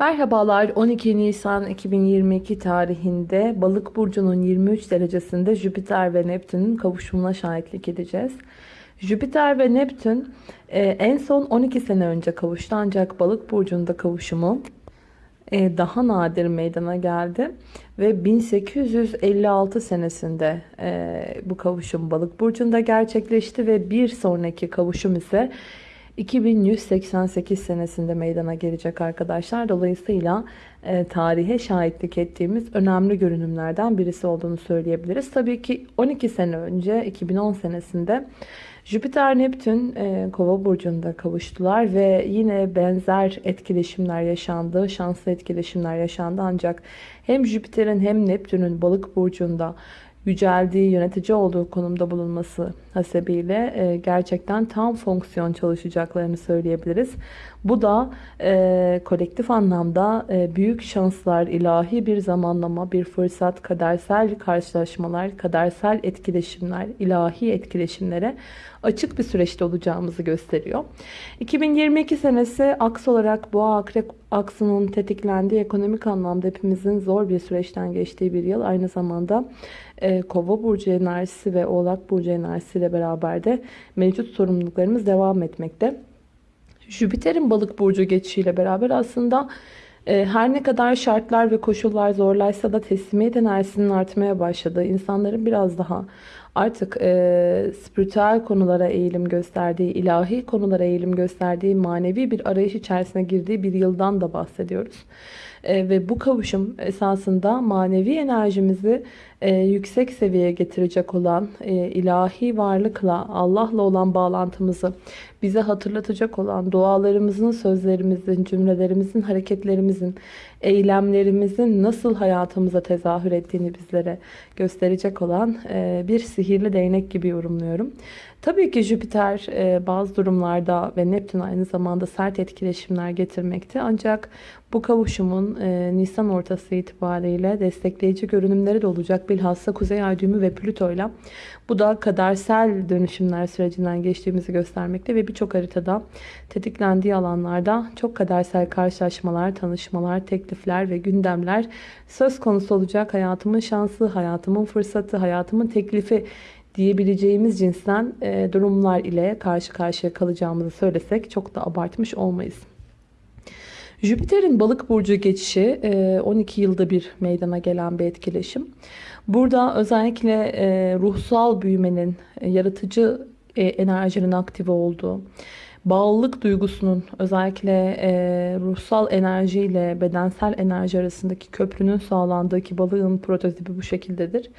Merhabalar 12 Nisan 2022 tarihinde Balık burcunun 23 derecesinde Jüpiter ve Neptün'ün kavuşumuna şahitlik edeceğiz. Jüpiter ve Neptün e, en son 12 sene önce kavuştu ancak Balık burcunda kavuşumu e, daha nadir meydana geldi ve 1856 senesinde e, bu kavuşum Balık burcunda gerçekleşti ve bir sonraki kavuşum ise 2188 senesinde meydana gelecek arkadaşlar. Dolayısıyla e, tarihe şahitlik ettiğimiz önemli görünümlerden birisi olduğunu söyleyebiliriz. Tabii ki 12 sene önce 2010 senesinde Jüpiter Neptün e, Kova burcunda kavuştular ve yine benzer etkileşimler yaşandı, şanslı etkileşimler yaşandı ancak hem Jüpiter'in hem Neptün'ün Balık burcunda yüceldiği, yönetici olduğu konumda bulunması hasebiyle e, gerçekten tam fonksiyon çalışacaklarını söyleyebiliriz. Bu da e, kolektif anlamda e, büyük şanslar, ilahi bir zamanlama, bir fırsat, kadersel karşılaşmalar, kadersel etkileşimler, ilahi etkileşimlere açık bir süreçte olacağımızı gösteriyor. 2022 senesi aks olarak boğa akrep aksının tetiklendiği ekonomik anlamda hepimizin zor bir süreçten geçtiği bir yıl. Aynı zamanda e, Kova burcu enerjisi ve Oğlak burcu enerjisi ile beraber de mevcut sorumluluklarımız devam etmekte. Jüpiter'in balık burcu geçişiyle beraber aslında e, her ne kadar şartlar ve koşullar zorlaysa da teslimiyet enerjisinin artmaya başladığı, insanların biraz daha artık e, spiritüel konulara eğilim gösterdiği, ilahi konulara eğilim gösterdiği, manevi bir arayış içerisine girdiği bir yıldan da bahsediyoruz. E, ve bu kavuşum esasında manevi enerjimizi e, yüksek seviyeye getirecek olan e, ilahi varlıkla Allah'la olan bağlantımızı bize hatırlatacak olan dualarımızın, sözlerimizin, cümlelerimizin, hareketlerimizin, eylemlerimizin nasıl hayatımıza tezahür ettiğini bizlere gösterecek olan bir sihirli değnek gibi yorumluyorum. Tabii ki Jüpiter e, bazı durumlarda ve Neptün aynı zamanda sert etkileşimler getirmekte. Ancak bu kavuşumun e, Nisan ortası itibariyle destekleyici görünümleri de olacak. Bilhassa Kuzey Ay düğümü ve Plüto ile. Bu da kadersel dönüşümler sürecinden geçtiğimizi göstermekte ve birçok haritada tetiklendiği alanlarda çok kadersel karşılaşmalar, tanışmalar, teklifler ve gündemler söz konusu olacak. Hayatımın şansı, hayatımın fırsatı, hayatımın teklifi diyebileceğimiz cinsten e, durumlar ile karşı karşıya kalacağımızı söylesek çok da abartmış olmayız. Jüpiter'in balık burcu geçişi 12 e, yılda bir meydana gelen bir etkileşim. Burada özellikle e, ruhsal büyümenin, yaratıcı enerjinin aktive olduğu, bağlılık duygusunun özellikle e, ruhsal enerji ile bedensel enerji arasındaki köprünün sağlandığı ki balığın prototipi bu şekildedir.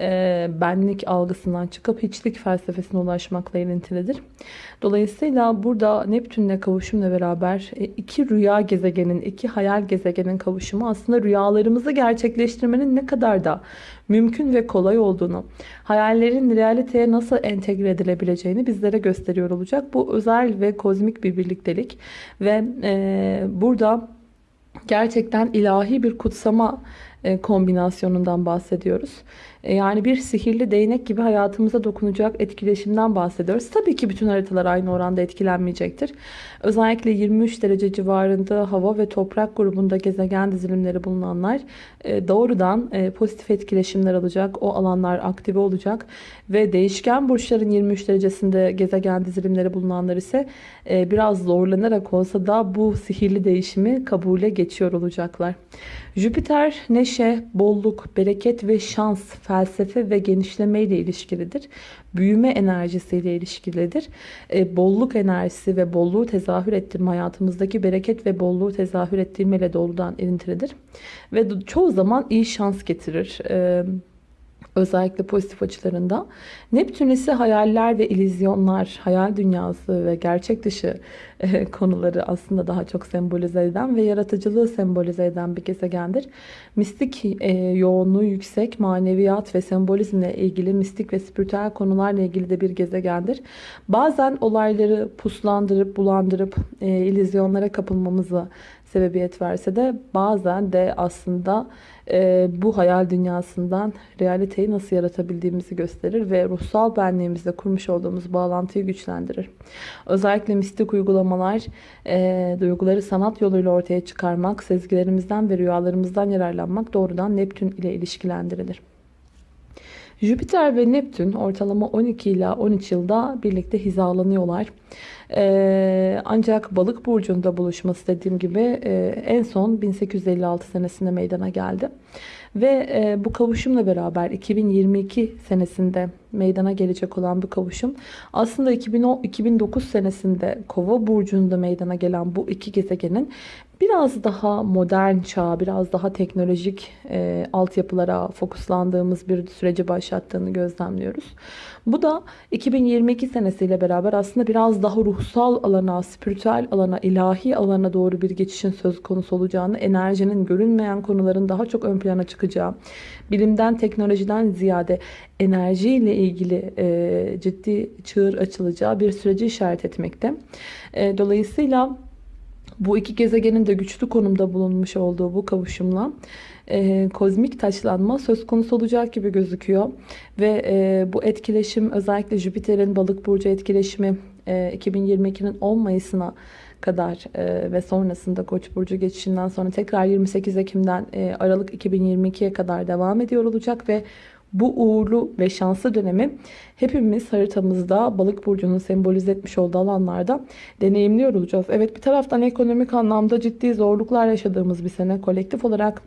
E, benlik algısından çıkıp hiçlik felsefesine ulaşmakla ilintilidir. Dolayısıyla burada Neptünle kavuşumla beraber e, iki rüya gezegenin, iki hayal gezegenin kavuşumu aslında rüyalarımızı gerçekleştirmenin ne kadar da mümkün ve kolay olduğunu, hayallerin realiteye nasıl entegre edilebileceğini bizlere gösteriyor olacak. Bu özel ve kozmik bir birliktelik ve e, burada gerçekten ilahi bir kutsama e, kombinasyonundan bahsediyoruz. E, yani bir sihirli değnek gibi hayatımıza dokunacak etkileşimden bahsediyoruz. Tabii ki bütün haritalar aynı oranda etkilenmeyecektir. Özellikle 23 derece civarında hava ve toprak grubunda gezegen dizilimleri bulunanlar e, doğrudan pozitif etkileşimler alacak. O alanlar aktive olacak ve değişken burçların 23 derecesinde gezegen dizilimleri bulunanlar ise biraz zorlanarak olsa da bu sihirli değişimi kabule geçiyor olacaklar. Jüpiter neşe, bolluk, bereket ve şans, felsefe ve genişleme ile ilişkilidir. Büyüme enerjisiyle ilişkilidir. E, bolluk enerjisi ve bolluğu tezahür ettirme hayatımızdaki bereket ve bolluğu tezahür ettirme ile doğrudan ilintilidir. Ve çoğu zaman iyi şans getirir. E, özellikle pozitif açılarında. Neptün ise hayaller ve illüzyonlar, hayal dünyası ve gerçek dışı e, konuları aslında daha çok sembolize eden ve yaratıcılığı sembolize eden bir gezegendir. Mistik e, yoğunluğu yüksek, maneviyat ve sembolizmle ilgili mistik ve spiritüel konularla ilgili de bir gezegendir. Bazen olayları puslandırıp, bulandırıp, e, illüzyonlara kapılmamızı sebebiyet verse de bazen de aslında e, bu hayal dünyasından realiteyi nasıl yaratabildiğimizi gösterir ve ruhsal benliğimizle kurmuş olduğumuz bağlantıyı güçlendirir. Özellikle mistik uygulamalar e, duyguları sanat yoluyla ortaya çıkarmak, sezgilerimizden ve rüyalarımızdan yararlanmak doğrudan Neptün ile ilişkilendirilir. Jüpiter ve Neptün ortalama 12 ila 13 yılda birlikte hizalanıyorlar. Ee, ancak balık burcunda buluşması dediğim gibi e, en son 1856 senesinde meydana geldi. Ve e, bu kavuşumla beraber 2022 senesinde meydana gelecek olan bu kavuşum aslında 2010, 2009 senesinde Kova burcunda meydana gelen bu iki gezegenin biraz daha modern çağ, biraz daha teknolojik e, altyapılara fokuslandığımız bir süreci başlattığını gözlemliyoruz. Bu da 2022 senesiyle beraber aslında biraz daha ruhsal alana, spiritüel alana, ilahi alana doğru bir geçişin söz konusu olacağını, enerjinin görünmeyen konuların daha çok ön plana çıkacağı, bilimden, teknolojiden ziyade enerjiyle ilgili e, ciddi çığır açılacağı bir süreci işaret etmekte. E, dolayısıyla bu iki gezegenin de güçlü konumda bulunmuş olduğu bu kavuşumla e, kozmik taşlanma söz konusu olacak gibi gözüküyor. Ve e, bu etkileşim özellikle Jüpiter'in balık burcu etkileşimi e, 2022'nin 10 Mayıs'ına kadar e, ve sonrasında Koç burcu geçişinden sonra tekrar 28 Ekim'den e, Aralık 2022'ye kadar devam ediyor olacak ve bu uğurlu ve şanslı dönemi hepimiz haritamızda balık burcunun sembolize etmiş olduğu alanlarda deneyimliyor olacağız. Evet bir taraftan ekonomik anlamda ciddi zorluklar yaşadığımız bir sene kolektif olarak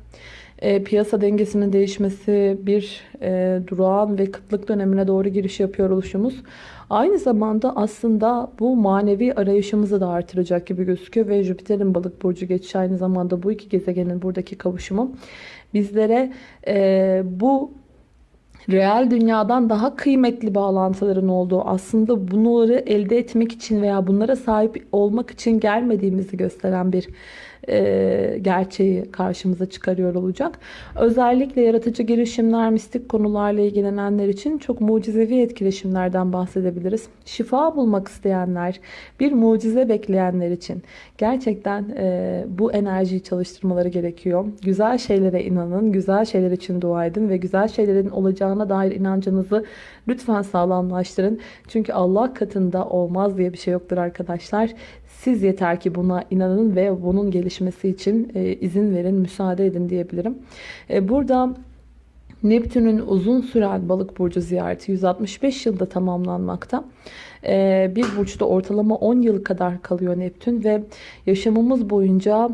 e, piyasa dengesinin değişmesi, bir e, durağan ve kıtlık dönemine doğru giriş yapıyor oluşumuz. Aynı zamanda aslında bu manevi arayışımızı da artıracak gibi gözüküyor ve Jüpiter'in balık burcu geçişi aynı zamanda bu iki gezegenin buradaki kavuşumu bizlere e, bu reel dünyadan daha kıymetli bağlantıların olduğu aslında bunları elde etmek için veya bunlara sahip olmak için gelmediğimizi gösteren bir e, gerçeği karşımıza çıkarıyor olacak. Özellikle yaratıcı girişimler, mistik konularla ilgilenenler için çok mucizevi etkileşimlerden bahsedebiliriz. Şifa bulmak isteyenler, bir mucize bekleyenler için gerçekten e, bu enerjiyi çalıştırmaları gerekiyor. Güzel şeylere inanın, güzel şeyler için dua edin ve güzel şeylerin olacağına dair inancınızı lütfen sağlamlaştırın. Çünkü Allah katında olmaz diye bir şey yoktur arkadaşlar. Siz yeter ki buna inanın ve bunun gelişmesi için e, izin verin, müsaade edin diyebilirim. E, burada Neptün'ün uzun süren balık burcu ziyareti 165 yılda tamamlanmakta. E, bir burçta ortalama 10 yıl kadar kalıyor Neptün ve yaşamımız boyunca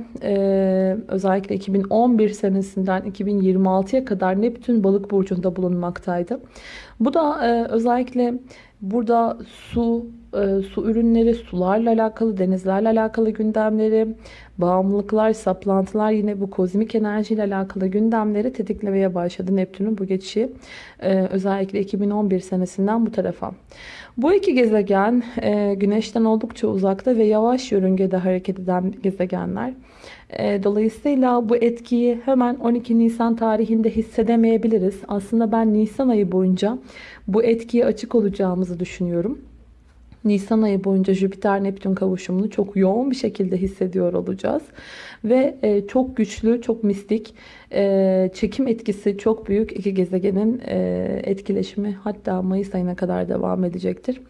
özellikle 2011 senesinden 2026'ya kadar Neptün balık burcunda bulunmaktaydı. Bu da özellikle burada su, e, su ürünleri, sularla alakalı, denizlerle alakalı gündemleri, bağımlılıklar, saplantılar yine bu kozmik enerjiyle alakalı gündemleri tetiklemeye başladı Neptün'ün bu geçişi. E, özellikle 2011 senesinden bu tarafa. Bu iki gezegen e, Güneş'ten oldukça uzakta ve yavaş yörüngede hareket eden gezegenler. Dolayısıyla bu etkiyi hemen 12 Nisan tarihinde hissedemeyebiliriz. Aslında ben Nisan ayı boyunca bu etkiye açık olacağımızı düşünüyorum. Nisan ayı boyunca Jüpiter-Neptün kavuşumunu çok yoğun bir şekilde hissediyor olacağız. Ve e, çok güçlü, çok mistik, e, çekim etkisi çok büyük iki gezegenin e, etkileşimi hatta Mayıs ayına kadar devam edecektir.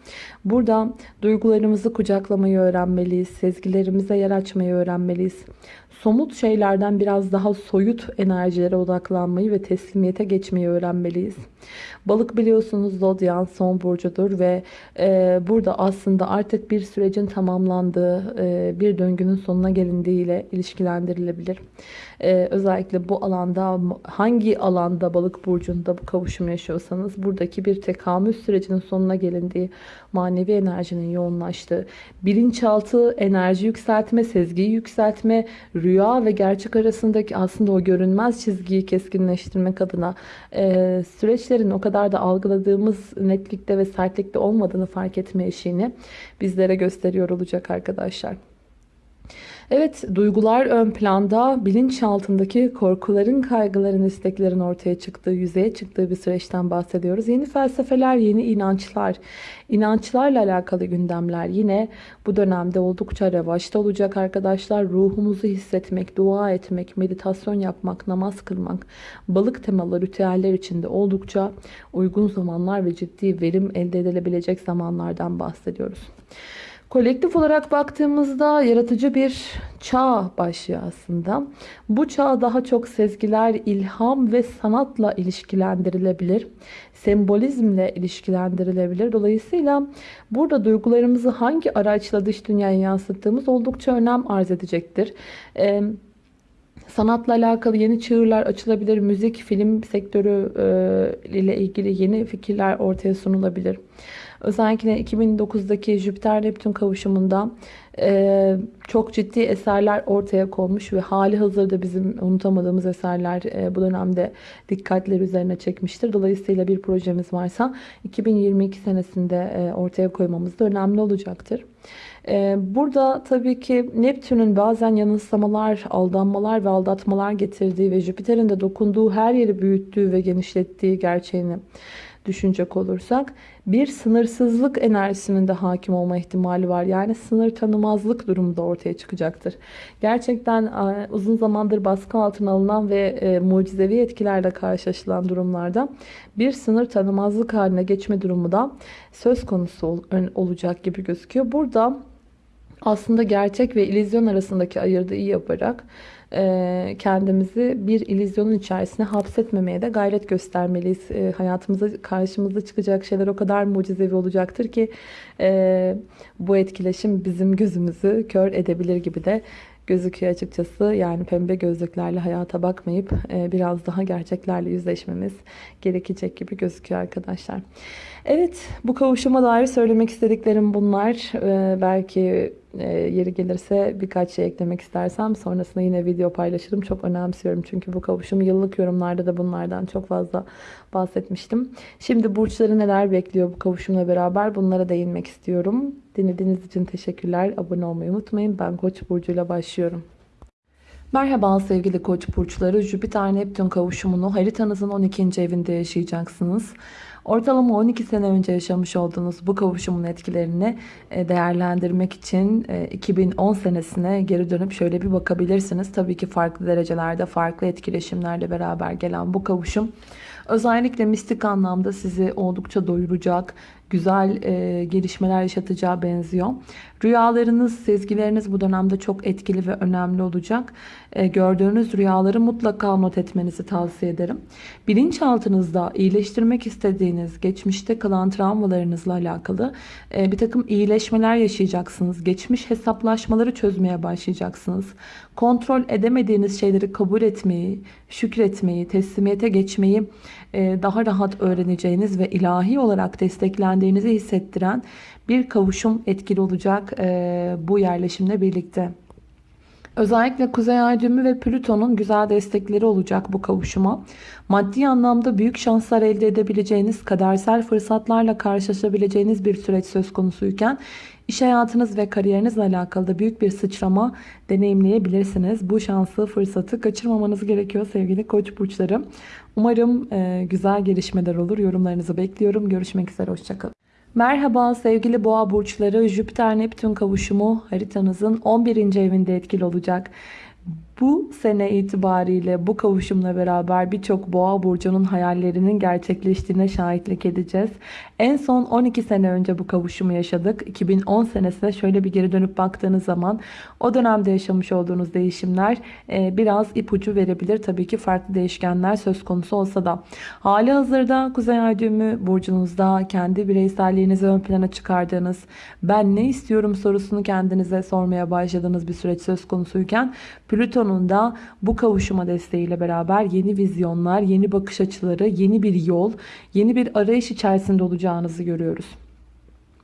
Burada duygularımızı kucaklamayı öğrenmeliyiz, sezgilerimize yer açmayı öğrenmeliyiz somut şeylerden biraz daha soyut enerjilere odaklanmayı ve teslimiyete geçmeyi öğrenmeliyiz. Balık biliyorsunuz zodyan son burcudur ve e, burada aslında artık bir sürecin tamamlandığı, e, bir döngünün sonuna gelindiği ile ilişkilendirilebilir. E, özellikle bu alanda hangi alanda balık burcunda bu kavuşum yaşıyorsanız buradaki bir tekamül sürecinin sonuna gelindiği, manevi enerjinin yoğunlaştığı, bilinçaltı enerji yükseltme, sezgiyi yükseltme, rüya ve gerçek arasındaki aslında o görünmez çizgiyi keskinleştirmek adına e, süreçlerin o kadar da algıladığımız netlikte ve sertlikte olmadığını fark etme eşiğini bizlere gösteriyor olacak arkadaşlar. Evet, duygular ön planda, bilinç altındaki korkuların, kaygıların, isteklerin ortaya çıktığı, yüzeye çıktığı bir süreçten bahsediyoruz. Yeni felsefeler, yeni inançlar, inançlarla alakalı gündemler yine bu dönemde oldukça revaçta olacak arkadaşlar. Ruhumuzu hissetmek, dua etmek, meditasyon yapmak, namaz kılmak, balık temalı ritüeller içinde oldukça uygun zamanlar ve ciddi verim elde edilebilecek zamanlardan bahsediyoruz. Kolektif olarak baktığımızda yaratıcı bir çağ başlıyor aslında. Bu çağ daha çok sezgiler, ilham ve sanatla ilişkilendirilebilir. Sembolizmle ilişkilendirilebilir. Dolayısıyla burada duygularımızı hangi araçla dış dünyaya yansıttığımız oldukça önem arz edecektir. Ee, sanatla alakalı yeni çığırlar açılabilir. Müzik, film sektörü e, ile ilgili yeni fikirler ortaya sunulabilir. Özellikle 2009'daki Jüpiter-Neptün kavuşumunda e, çok ciddi eserler ortaya konmuş ve hali hazırda bizim unutamadığımız eserler e, bu dönemde dikkatleri üzerine çekmiştir. Dolayısıyla bir projemiz varsa 2022 senesinde e, ortaya koymamız da önemli olacaktır. E, burada tabii ki Neptün'ün bazen yanılsamalar, aldanmalar ve aldatmalar getirdiği ve Jüpiter'in de dokunduğu her yeri büyüttüğü ve genişlettiği gerçeğini düşünecek olursak bir sınırsızlık enerjisinin de hakim olma ihtimali var. Yani sınır tanımazlık durumu da ortaya çıkacaktır. Gerçekten e, uzun zamandır baskı altına alınan ve e, mucizevi etkilerle karşılaşılan durumlarda bir sınır tanımazlık haline geçme durumu da söz konusu olacak gibi gözüküyor. Burada aslında gerçek ve illüzyon arasındaki ayırdı iyi yaparak kendimizi bir illüzyonun içerisine hapsetmemeye de gayret göstermeliyiz. E, hayatımıza karşımıza çıkacak şeyler o kadar mucizevi olacaktır ki e, bu etkileşim bizim gözümüzü kör edebilir gibi de gözüküyor açıkçası. Yani pembe gözlüklerle hayata bakmayıp biraz daha gerçeklerle yüzleşmemiz gerekecek gibi gözüküyor arkadaşlar. Evet bu kavuşuma dair söylemek istediklerim bunlar. Belki e, yeri gelirse birkaç şey eklemek istersem sonrasında yine video paylaşırım. Çok önemsiyorum çünkü bu kavuşum yıllık yorumlarda da bunlardan çok fazla bahsetmiştim. Şimdi burçları neler bekliyor bu kavuşumla beraber bunlara değinmek istiyorum. Dinlediğiniz için teşekkürler. Abone olmayı unutmayın. Ben Koç burcuyla başlıyorum. Merhaba sevgili koç burçları. Jüpiter Neptün kavuşumunu haritanızın 12. evinde yaşayacaksınız. Ortalama 12 sene önce yaşamış olduğunuz bu kavuşumun etkilerini e, değerlendirmek için 2010 e, senesine geri dönüp şöyle bir bakabilirsiniz. Tabii ki farklı derecelerde, farklı etkileşimlerle beraber gelen bu kavuşum özellikle mistik anlamda sizi oldukça doyuracak, güzel e, gelişmeler yaşatacağı benziyor. Rüyalarınız, sezgileriniz bu dönemde çok etkili ve önemli olacak. E, gördüğünüz rüyaları mutlaka not etmenizi tavsiye ederim. Bilinçaltınızda iyileştirmek istediğiniz, geçmişte kalan travmalarınızla alakalı e, bir takım iyileşmeler yaşayacaksınız. Geçmiş hesaplaşmaları çözmeye başlayacaksınız. Kontrol edemediğiniz şeyleri kabul etmeyi, şükretmeyi, teslimiyete geçmeyi e, daha rahat öğreneceğiniz ve ilahi olarak desteklendiğinizi hissettiren bir kavuşum etkili olacak e, bu yerleşimle birlikte. Özellikle Kuzey Ay düğümü ve Plüton'un güzel destekleri olacak bu kavuşuma. Maddi anlamda büyük şanslar elde edebileceğiniz, kadersel fırsatlarla karşılaşabileceğiniz bir süreç söz konusuyken iş hayatınız ve kariyerinizle alakalı da büyük bir sıçrama deneyimleyebilirsiniz. Bu şansı, fırsatı kaçırmamanız gerekiyor sevgili koç burçları. Umarım e, güzel gelişmeler olur. Yorumlarınızı bekliyorum. Görüşmek üzere. Hoşçakalın. Merhaba sevgili boğa burçları Jüpiter Neptün kavuşumu haritanızın 11. evinde etkili olacak. Bu sene itibariyle bu kavuşumla beraber birçok boğa burcunun hayallerinin gerçekleştiğine şahitlik edeceğiz. En son 12 sene önce bu kavuşumu yaşadık. 2010 senesine şöyle bir geri dönüp baktığınız zaman o dönemde yaşamış olduğunuz değişimler e, biraz ipucu verebilir. Tabii ki farklı değişkenler söz konusu olsa da. Hali hazırda Kuzey Ay düğümü burcunuzda kendi bireyselliğinizi ön plana çıkardığınız, ben ne istiyorum sorusunu kendinize sormaya başladığınız bir süreç söz konusuyken Plüton'un da bu kavuşuma desteğiyle beraber yeni vizyonlar, yeni bakış açıları, yeni bir yol, yeni bir arayış içerisinde olacağınızı görüyoruz.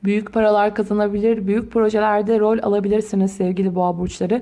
Büyük paralar kazanabilir, büyük projelerde rol alabilirsiniz sevgili boğa burçları.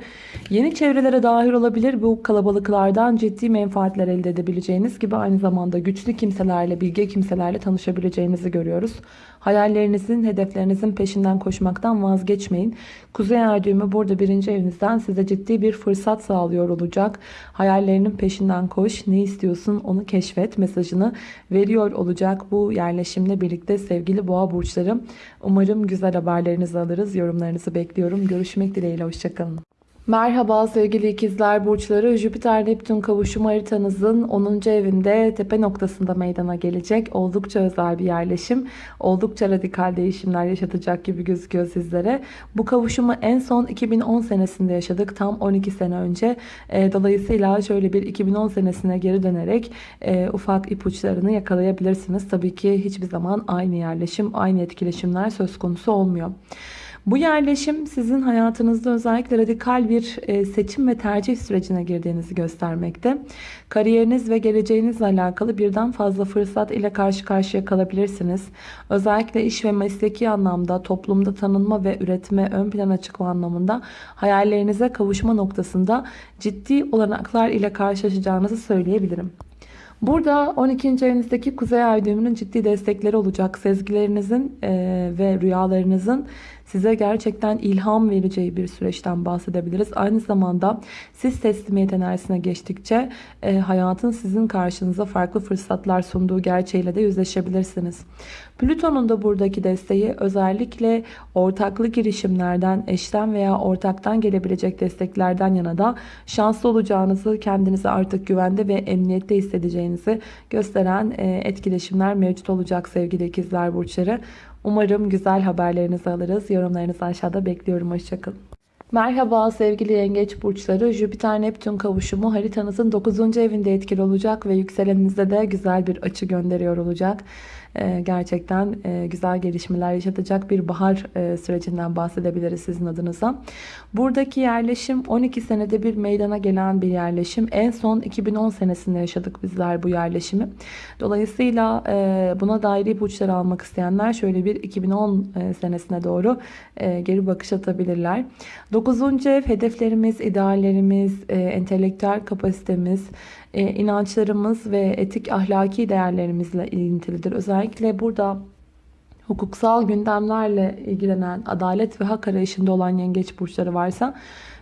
Yeni çevrelere dahil olabilir, bu kalabalıklardan ciddi menfaatler elde edebileceğiniz gibi aynı zamanda güçlü kimselerle, bilge kimselerle tanışabileceğinizi görüyoruz. Hayallerinizin, hedeflerinizin peşinden koşmaktan vazgeçmeyin. Kuzey ay burada birinci evinizden size ciddi bir fırsat sağlıyor olacak. Hayallerinin peşinden koş, ne istiyorsun onu keşfet mesajını veriyor olacak bu yerleşimle birlikte sevgili boğa burçlarım. Umarım güzel haberlerinizi alırız. Yorumlarınızı bekliyorum. Görüşmek dileğiyle. Hoşçakalın. Merhaba sevgili ikizler burçları. Jüpiter Neptün kavuşum haritanızın 10. evinde tepe noktasında meydana gelecek. Oldukça özel bir yerleşim. Oldukça radikal değişimler yaşatacak gibi gözüküyor sizlere. Bu kavuşumu en son 2010 senesinde yaşadık. Tam 12 sene önce. E, dolayısıyla şöyle bir 2010 senesine geri dönerek e, ufak ipuçlarını yakalayabilirsiniz. Tabii ki hiçbir zaman aynı yerleşim, aynı etkileşimler söz konusu olmuyor. Bu yerleşim sizin hayatınızda özellikle radikal bir e, seçim ve tercih sürecine girdiğinizi göstermekte. Kariyeriniz ve geleceğinizle alakalı birden fazla fırsat ile karşı karşıya kalabilirsiniz. Özellikle iş ve mesleki anlamda toplumda tanınma ve üretme ön plana çıkma anlamında hayallerinize kavuşma noktasında ciddi olanaklar ile karşılaşacağınızı söyleyebilirim. Burada 12. evinizdeki kuzey ay düğümünün ciddi destekleri olacak. Sezgilerinizin e, ve rüyalarınızın size gerçekten ilham vereceği bir süreçten bahsedebiliriz. Aynı zamanda siz teslimiyet enerjisine geçtikçe e, hayatın sizin karşınıza farklı fırsatlar sunduğu gerçeğiyle de yüzleşebilirsiniz. Plüton'un da buradaki desteği özellikle ortaklı girişimlerden, eşten veya ortaktan gelebilecek desteklerden yana da şanslı olacağınızı, kendinizi artık güvende ve emniyette hissedeceğinizi gösteren e, etkileşimler mevcut olacak sevgili ikizler burçları. Umarım güzel haberlerinizi alırız. Yorumlarınızı aşağıda bekliyorum. Hoşçakalın. Merhaba sevgili yengeç burçları. Jüpiter Neptün kavuşumu haritanızın 9. evinde etkili olacak ve yükseleninizde de güzel bir açı gönderiyor olacak. Ee, gerçekten e, güzel gelişmeler yaşatacak bir bahar e, sürecinden bahsedebiliriz sizin adınıza. Buradaki yerleşim 12 senede bir meydana gelen bir yerleşim. En son 2010 senesinde yaşadık bizler bu yerleşimi. Dolayısıyla e, buna dair ipuçları almak isteyenler şöyle bir 2010 senesine doğru geri bakış atabilirler. 9. ev hedeflerimiz, ideallerimiz, entelektüel kapasitemiz, inançlarımız ve etik ahlaki değerlerimizle ilintilidir. Özellikle burada hukuksal gündemlerle ilgilenen, adalet ve hak arayışında olan yengeç burçları varsa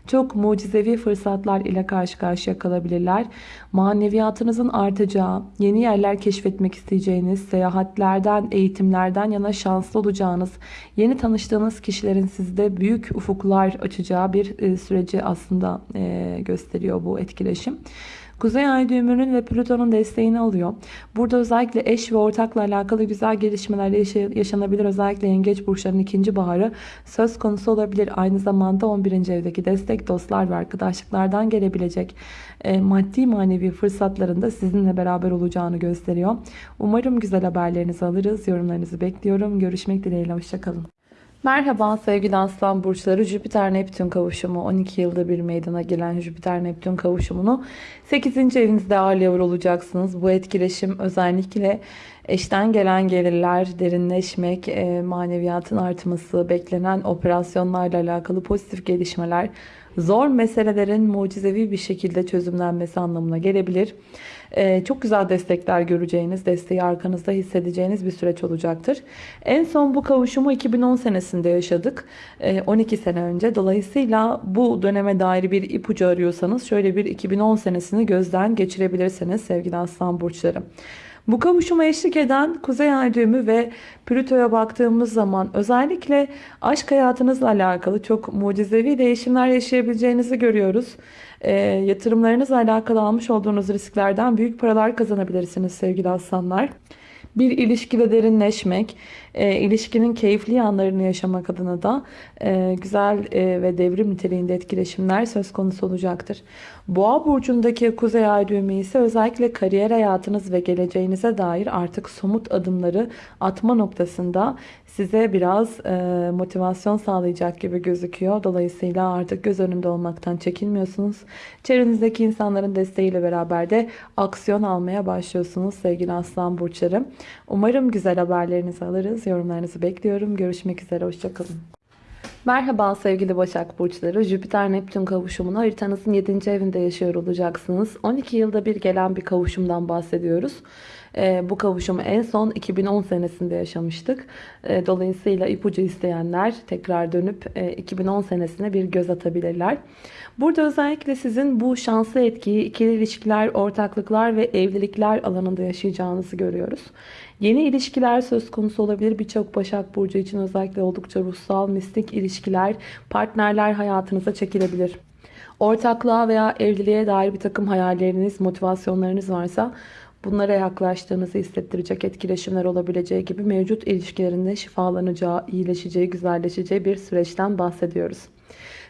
çok mucizevi fırsatlar ile karşı karşıya kalabilirler. Maneviyatınızın artacağı, yeni yerler keşfetmek isteyeceğiniz, seyahatlerden, eğitimlerden yana şanslı olacağınız, yeni tanıştığınız kişilerin sizde büyük ufuklar açacağı bir e, süreci aslında e, gösteriyor bu etkileşim. Kuzey ay düğümünün ve Plüton'un desteğini alıyor. Burada özellikle eş ve ortakla alakalı güzel gelişmeler yaşanabilir. Özellikle yengeç burçlarının ikinci baharı söz konusu olabilir. Aynı zamanda 11. evdeki destek dostlar ve arkadaşlıklardan gelebilecek e, maddi manevi fırsatların da sizinle beraber olacağını gösteriyor. Umarım güzel haberlerinizi alırız. Yorumlarınızı bekliyorum. Görüşmek dileğiyle. Hoşçakalın. Merhaba sevgili aslan burçları Jüpiter Neptün kavuşumu 12 yılda bir meydana gelen Jüpiter Neptün kavuşumunu 8. evinizde ağırlıyor olacaksınız. Bu etkileşim özellikle eşten gelen gelirler, derinleşmek, e, maneviyatın artması, beklenen operasyonlarla alakalı pozitif gelişmeler, zor meselelerin mucizevi bir şekilde çözümlenmesi anlamına gelebilir. Ee, çok güzel destekler göreceğiniz, desteği arkanızda hissedeceğiniz bir süreç olacaktır. En son bu kavuşumu 2010 senesinde yaşadık. 12 ee, sene önce. Dolayısıyla bu döneme dair bir ipucu arıyorsanız şöyle bir 2010 senesini gözden geçirebilirsiniz sevgili aslan burçları. Bu kavuşuma eşlik eden Kuzey Ay düğümü ve Plüto'ya baktığımız zaman özellikle aşk hayatınızla alakalı çok mucizevi değişimler yaşayabileceğinizi görüyoruz. E, yatırımlarınızla alakalı almış olduğunuz risklerden büyük paralar kazanabilirsiniz sevgili aslanlar. Bir ilişkide derinleşmek, e, ilişkinin keyifli anlarını yaşamak adına da e, güzel e, ve devrim niteliğinde etkileşimler söz konusu olacaktır. Boğa burcundaki kuzey ay düğümü ise özellikle kariyer hayatınız ve geleceğinize dair artık somut adımları atma noktasında size biraz e, motivasyon sağlayacak gibi gözüküyor. Dolayısıyla artık göz önünde olmaktan çekinmiyorsunuz. Çevrenizdeki insanların desteğiyle beraber de aksiyon almaya başlıyorsunuz sevgili aslan burçlarım. Umarım güzel haberlerinizi alırız. Yorumlarınızı bekliyorum. Görüşmek üzere. Hoşçakalın. Merhaba sevgili Başak Burçları. Jüpiter-Neptün kavuşumunu haritanızın 7. evinde yaşıyor olacaksınız. 12 yılda bir gelen bir kavuşumdan bahsediyoruz. E, bu kavuşumu en son 2010 senesinde yaşamıştık. E, dolayısıyla ipucu isteyenler tekrar dönüp e, 2010 senesine bir göz atabilirler. Burada özellikle sizin bu şanslı etkiyi ikili ilişkiler, ortaklıklar ve evlilikler alanında yaşayacağınızı görüyoruz. Yeni ilişkiler söz konusu olabilir. Birçok Başak Burcu için özellikle oldukça ruhsal, mistik ilişkiler, partnerler hayatınıza çekilebilir. Ortaklığa veya evliliğe dair bir takım hayalleriniz, motivasyonlarınız varsa bunlara yaklaştığınızı hissettirecek etkileşimler olabileceği gibi mevcut ilişkilerinde şifalanacağı, iyileşeceği, güzelleşeceği bir süreçten bahsediyoruz.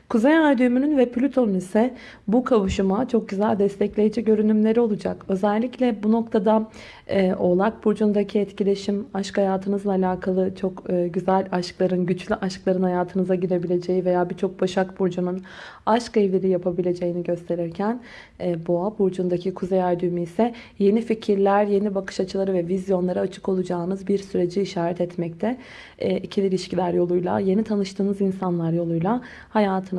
Kuzey Ay düğümünün ve Plüton'un ise bu kavuşuma çok güzel destekleyici görünümleri olacak. Özellikle bu noktada e, Oğlak Burcu'ndaki etkileşim aşk hayatınızla alakalı çok e, güzel aşkların, güçlü aşkların hayatınıza girebileceği veya birçok Başak Burcu'nun aşk evliliği yapabileceğini gösterirken e, Boğa Burcu'ndaki Kuzey Ay düğümü ise yeni fikirler, yeni bakış açıları ve vizyonlara açık olacağınız bir süreci işaret etmekte. E, ikili ilişkiler yoluyla, yeni tanıştığınız insanlar yoluyla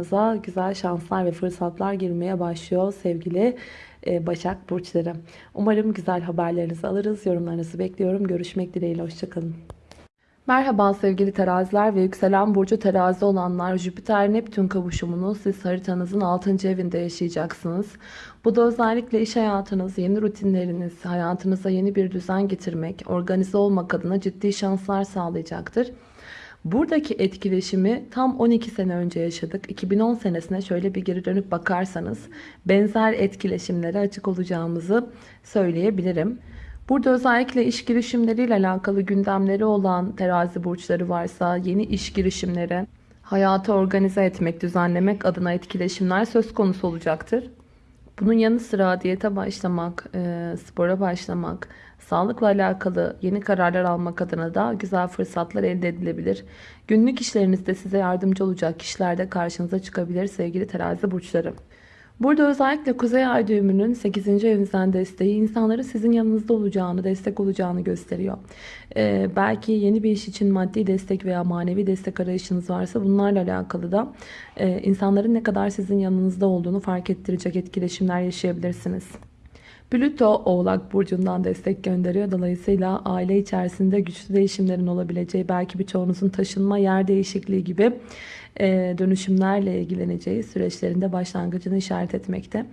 hayatınıza güzel şanslar ve fırsatlar girmeye başlıyor sevgili e, Başak Burçları. Umarım güzel haberlerinizi alırız. Yorumlarınızı bekliyorum. Görüşmek dileğiyle. Hoşçakalın. Merhaba sevgili teraziler ve yükselen burcu terazi olanlar Jüpiter-Neptün kavuşumunu siz haritanızın 6. evinde yaşayacaksınız. Bu da özellikle iş hayatınız, yeni rutinleriniz, hayatınıza yeni bir düzen getirmek, organize olmak adına ciddi şanslar sağlayacaktır. Buradaki etkileşimi tam 12 sene önce yaşadık. 2010 senesine şöyle bir geri dönüp bakarsanız benzer etkileşimlere açık olacağımızı söyleyebilirim. Burada özellikle iş girişimleriyle alakalı gündemleri olan terazi burçları varsa yeni iş girişimleri, hayatı organize etmek, düzenlemek adına etkileşimler söz konusu olacaktır. Bunun yanı sıra diyete başlamak, e, spora başlamak, sağlıkla alakalı yeni kararlar almak adına da güzel fırsatlar elde edilebilir. Günlük işlerinizde size yardımcı olacak kişiler de karşınıza çıkabilir sevgili terazi burçları. Burada özellikle Kuzey Ay düğümünün 8. evinizden desteği insanları sizin yanınızda olacağını, destek olacağını gösteriyor. Ee, belki yeni bir iş için maddi destek veya manevi destek arayışınız varsa bunlarla alakalı da e, insanların ne kadar sizin yanınızda olduğunu fark ettirecek etkileşimler yaşayabilirsiniz. Plüto Oğlak Burcu'ndan destek gönderiyor. Dolayısıyla aile içerisinde güçlü değişimlerin olabileceği, belki birçoğunuzun taşınma, yer değişikliği gibi e, dönüşümlerle ilgileneceği süreçlerinde başlangıcını işaret etmekte.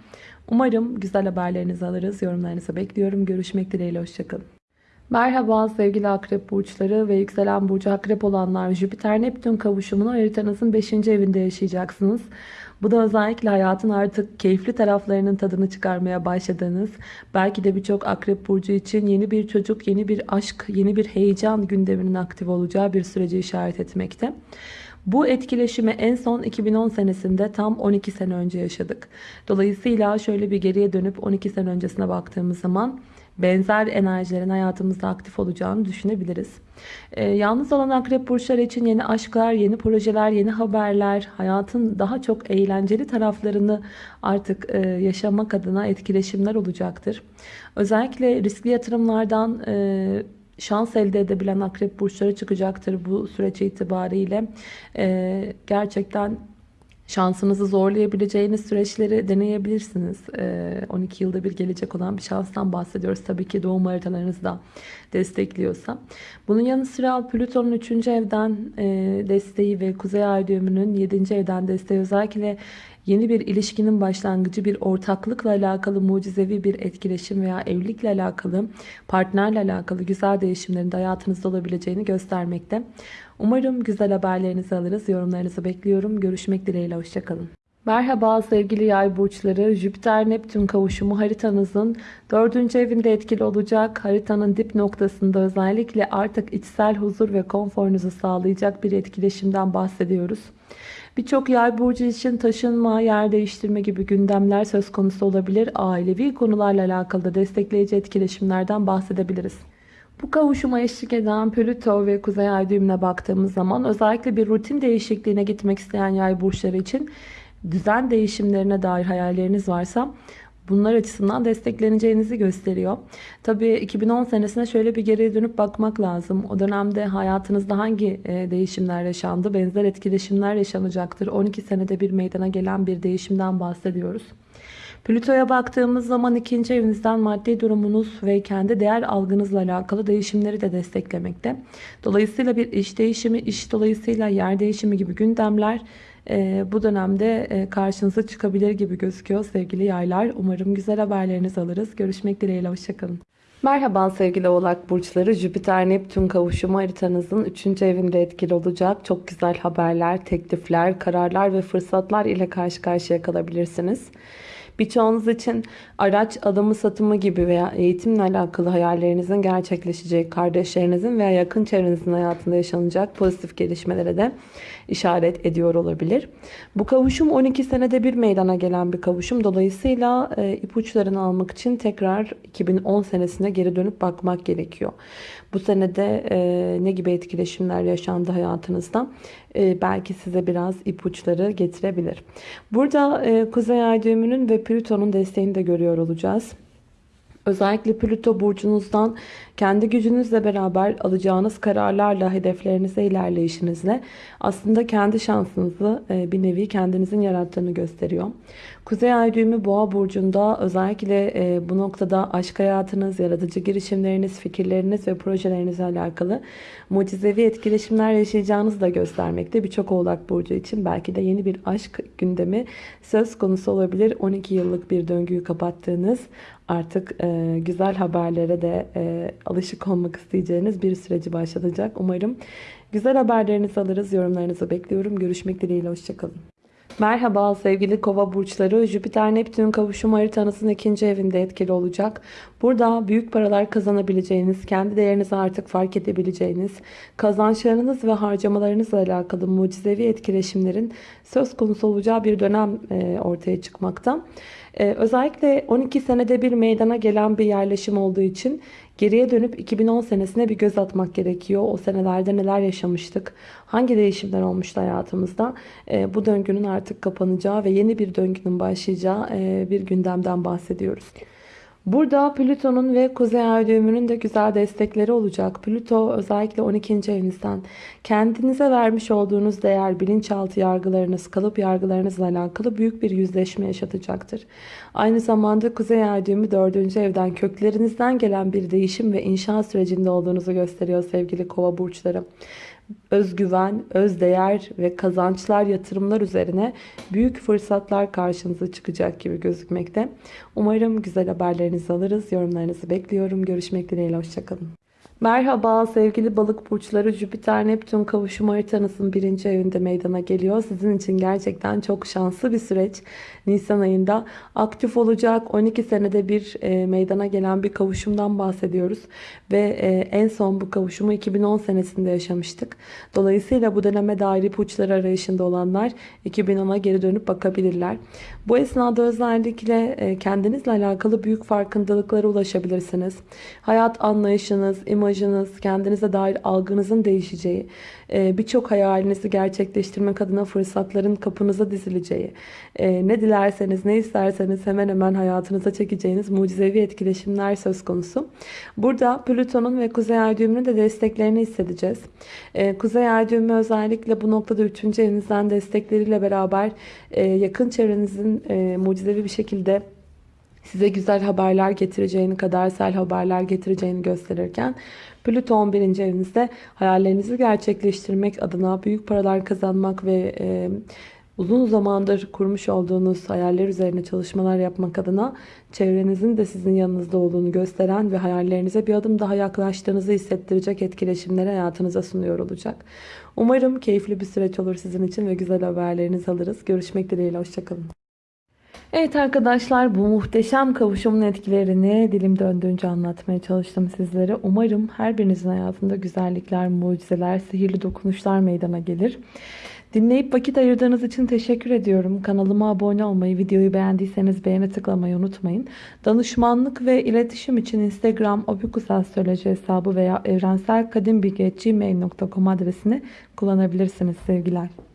Umarım güzel haberlerinizi alırız. Yorumlarınızı bekliyorum. Görüşmek dileğiyle. Hoşçakalın. Merhaba sevgili akrep burçları ve yükselen burcu akrep olanlar Jüpiter-Neptün kavuşumunu haritanızın 5. evinde yaşayacaksınız. Bu da özellikle hayatın artık keyifli taraflarının tadını çıkarmaya başladığınız, belki de birçok akrep burcu için yeni bir çocuk, yeni bir aşk, yeni bir heyecan gündeminin aktif olacağı bir süreci işaret etmekte. Bu etkileşimi en son 2010 senesinde tam 12 sene önce yaşadık. Dolayısıyla şöyle bir geriye dönüp 12 sene öncesine baktığımız zaman benzer enerjilerin hayatımızda aktif olacağını düşünebiliriz. Ee, yalnız olan akrep burçları için yeni aşklar, yeni projeler, yeni haberler, hayatın daha çok eğlenceli taraflarını artık e, yaşamak adına etkileşimler olacaktır. Özellikle riskli yatırımlardan e, şans elde edebilen akrep burçları çıkacaktır bu süreç itibariyle. Ee, gerçekten şansınızı zorlayabileceğiniz süreçleri deneyebilirsiniz. Ee, 12 yılda bir gelecek olan bir şanstan bahsediyoruz. Tabii ki doğum haritalarınız da destekliyorsa. Bunun yanı sıra Plüton'un 3. evden e, desteği ve Kuzey Ay düğümünün 7. evden desteği özellikle yeni bir ilişkinin başlangıcı, bir ortaklıkla alakalı mucizevi bir etkileşim veya evlilikle alakalı, partnerle alakalı güzel değişimlerin de hayatınızda olabileceğini göstermekte. Umarım güzel haberlerinizi alırız. Yorumlarınızı bekliyorum. Görüşmek dileğiyle. Hoşçakalın. Merhaba sevgili yay burçları. Jüpiter-Neptün kavuşumu haritanızın dördüncü evinde etkili olacak. Haritanın dip noktasında özellikle artık içsel huzur ve konforunuzu sağlayacak bir etkileşimden bahsediyoruz. Birçok yay burcu için taşınma, yer değiştirme gibi gündemler söz konusu olabilir. Ailevi konularla alakalı da destekleyici etkileşimlerden bahsedebiliriz. Bu kavuşuma eşlik eden Plüto ve Kuzey Ay düğümüne baktığımız zaman özellikle bir rutin değişikliğine gitmek isteyen yay burçları için düzen değişimlerine dair hayalleriniz varsa bunlar açısından destekleneceğinizi gösteriyor. Tabii 2010 senesine şöyle bir geriye dönüp bakmak lazım. O dönemde hayatınızda hangi e, değişimler yaşandı? Benzer etkileşimler yaşanacaktır. 12 senede bir meydana gelen bir değişimden bahsediyoruz. Plüto'ya baktığımız zaman ikinci evinizden maddi durumunuz ve kendi değer algınızla alakalı değişimleri de desteklemekte. Dolayısıyla bir iş değişimi, iş dolayısıyla yer değişimi gibi gündemler bu dönemde karşınıza çıkabilir gibi gözüküyor sevgili yaylar. Umarım güzel haberlerinizi alırız. Görüşmek dileğiyle, hoşçakalın. Merhaba sevgili oğlak burçları. Jüpiter-Neptün kavuşumu haritanızın 3. evinde etkili olacak. Çok güzel haberler, teklifler, kararlar ve fırsatlar ile karşı karşıya kalabilirsiniz. Birçoğunuz için araç alımı satımı gibi veya eğitimle alakalı hayallerinizin gerçekleşeceği, kardeşlerinizin veya yakın çevrenizin hayatında yaşanacak pozitif gelişmelere de işaret ediyor olabilir. Bu kavuşum 12 senede bir meydana gelen bir kavuşum. Dolayısıyla e, ipuçlarını almak için tekrar 2010 senesine geri dönüp bakmak gerekiyor. Bu senede e, ne gibi etkileşimler yaşandı hayatınızda? E, belki size biraz ipuçları getirebilir. Burada e, Kuzey Ay düğümünün ve Plüton'un desteğini de görüyor olacağız. Özellikle Plüto burcunuzdan kendi gücünüzle beraber alacağınız kararlarla, hedeflerinize ilerleyişinizle aslında kendi şansınızı e, bir nevi kendinizin yarattığını gösteriyor. Kuzey Ay düğümü Boğa burcunda özellikle e, bu noktada aşk hayatınız, yaratıcı girişimleriniz, fikirleriniz ve projelerinizle alakalı mucizevi etkileşimler yaşayacağınızı da göstermekte. Birçok Oğlak burcu için belki de yeni bir aşk gündemi söz konusu olabilir. 12 yıllık bir döngüyü kapattığınız artık e, güzel haberlere de alışık olmak isteyeceğiniz bir süreci başlatacak. Umarım güzel haberlerinizi alırız. Yorumlarınızı bekliyorum. Görüşmek dileğiyle. Hoşçakalın. Merhaba sevgili kova burçları. Jüpiter-Neptün kavuşum haritanızın ikinci evinde etkili olacak. Burada büyük paralar kazanabileceğiniz, kendi değerinizi artık fark edebileceğiniz, kazançlarınız ve harcamalarınızla alakalı mucizevi etkileşimlerin söz konusu olacağı bir dönem e, ortaya çıkmakta. Ee, özellikle 12 senede bir meydana gelen bir yerleşim olduğu için geriye dönüp 2010 senesine bir göz atmak gerekiyor. O senelerde neler yaşamıştık? Hangi değişimler olmuştu hayatımızda? Ee, bu döngünün artık kapanacağı ve yeni bir döngünün başlayacağı e, bir gündemden bahsediyoruz. Burada Plüton'un ve Kuzey Ay düğümünün de güzel destekleri olacak. Plüto özellikle 12. evinizden kendinize vermiş olduğunuz değer, bilinçaltı yargılarınız, kalıp yargılarınızla alakalı büyük bir yüzleşme yaşatacaktır. Aynı zamanda Kuzey Ay düğümü 4. evden köklerinizden gelen bir değişim ve inşa sürecinde olduğunuzu gösteriyor sevgili kova burçları özgüven, özdeğer ve kazançlar, yatırımlar üzerine büyük fırsatlar karşınıza çıkacak gibi gözükmekte. Umarım güzel haberlerinizi alırız. Yorumlarınızı bekliyorum. Görüşmek dileğiyle. Hoşçakalın. Merhaba sevgili balık burçları Jüpiter Neptün kavuşum haritanızın birinci evinde meydana geliyor. Sizin için gerçekten çok şanslı bir süreç. Nisan ayında aktif olacak 12 senede bir e, meydana gelen bir kavuşumdan bahsediyoruz. Ve e, en son bu kavuşumu 2010 senesinde yaşamıştık. Dolayısıyla bu döneme dair ipuçları arayışında olanlar 2010'a geri dönüp bakabilirler. Bu esnada özellikle e, kendinizle alakalı büyük farkındalıklara ulaşabilirsiniz. Hayat anlayışınız, imajınız, kendinize dair algınızın değişeceği, e, birçok hayalinizi gerçekleştirmek adına fırsatların kapınıza dizileceği, e, ne dilerseniz, ne isterseniz hemen hemen hayatınıza çekeceğiniz mucizevi etkileşimler söz konusu. Burada Plüton'un ve Kuzey Ay düğümünün de desteklerini hissedeceğiz. Kuzey Ay düğümü özellikle bu noktada 3. evinizden destekleriyle beraber yakın çevrenizin e, mucizevi bir şekilde size güzel haberler getireceğini, kadersel haberler getireceğini gösterirken Plüto 11. evinizde hayallerinizi gerçekleştirmek adına büyük paralar kazanmak ve e, uzun zamandır kurmuş olduğunuz hayaller üzerine çalışmalar yapmak adına çevrenizin de sizin yanınızda olduğunu gösteren ve hayallerinize bir adım daha yaklaştığınızı hissettirecek etkileşimleri hayatınıza sunuyor olacak. Umarım keyifli bir süreç olur sizin için ve güzel haberlerinizi alırız. Görüşmek dileğiyle, hoşçakalın. Evet arkadaşlar bu muhteşem kavuşumun etkilerini dilim döndüğünce anlatmaya çalıştım sizlere. Umarım her birinizin hayatında güzellikler, mucizeler, sihirli dokunuşlar meydana gelir. Dinleyip vakit ayırdığınız için teşekkür ediyorum. Kanalıma abone olmayı, videoyu beğendiyseniz beğeni tıklamayı unutmayın. Danışmanlık ve iletişim için Instagram obikusastroloji hesabı veya evrenselkadimbilgi.gmail.com adresini kullanabilirsiniz sevgiler.